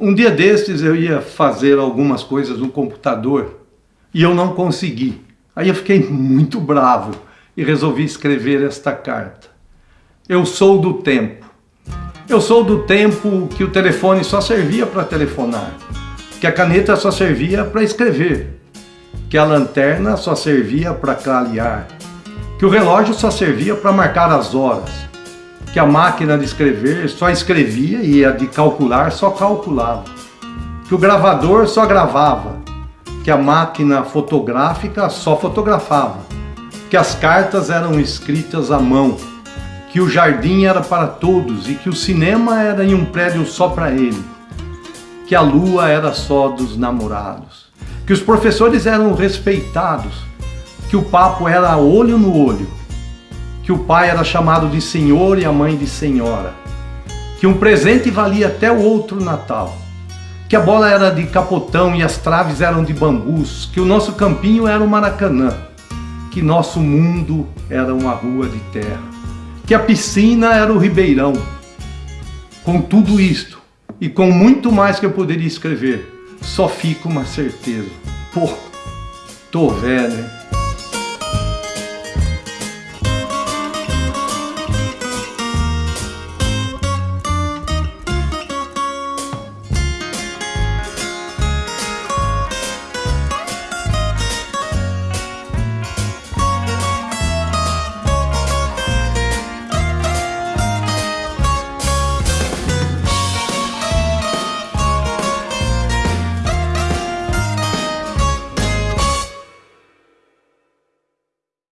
Um dia desses eu ia fazer algumas coisas no computador e eu não consegui. Aí eu fiquei muito bravo e resolvi escrever esta carta. Eu sou do tempo. Eu sou do tempo que o telefone só servia para telefonar, que a caneta só servia para escrever, que a lanterna só servia para clarear, que o relógio só servia para marcar as horas, que a máquina de escrever só escrevia e a de calcular só calculava, que o gravador só gravava, que a máquina fotográfica só fotografava, que as cartas eram escritas à mão, que o jardim era para todos e que o cinema era em um prédio só para ele, que a lua era só dos namorados, que os professores eram respeitados, que o papo era olho no olho, que o pai era chamado de senhor e a mãe de senhora, que um presente valia até o outro Natal, que a bola era de capotão e as traves eram de bambus, que o nosso campinho era o Maracanã, que nosso mundo era uma rua de terra, que a piscina era o Ribeirão. Com tudo isto, e com muito mais que eu poderia escrever, só fica uma certeza. Pô, tô velho, hein?